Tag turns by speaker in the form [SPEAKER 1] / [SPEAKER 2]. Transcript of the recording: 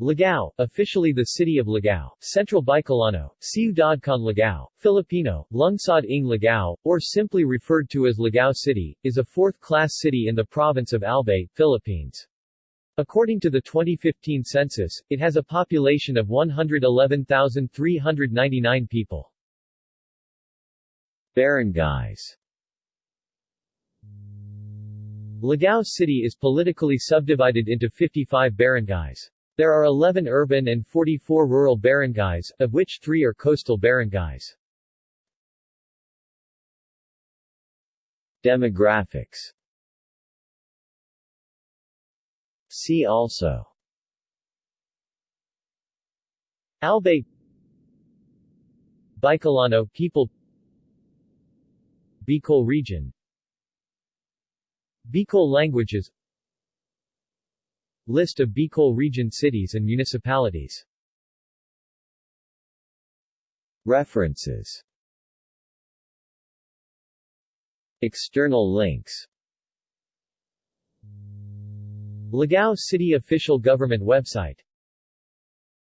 [SPEAKER 1] Ligao, officially the city of Ligao, Central Bicolano, Ciudad con Ligao, Filipino, Lungsod ng Ligao, or simply referred to as Ligao City, is a fourth-class city in the province of Albay, Philippines. According to the 2015 census, it has a population of 111,399 people. Barangays Ligao City is politically subdivided into 55 barangays. There are 11 urban and 44 rural barangays, of which three are coastal barangays. Demographics. See also. Albay. Bicolano people. Bicol region. Bicol languages List of Bicol region cities and municipalities. References. External links. Ligao City official government website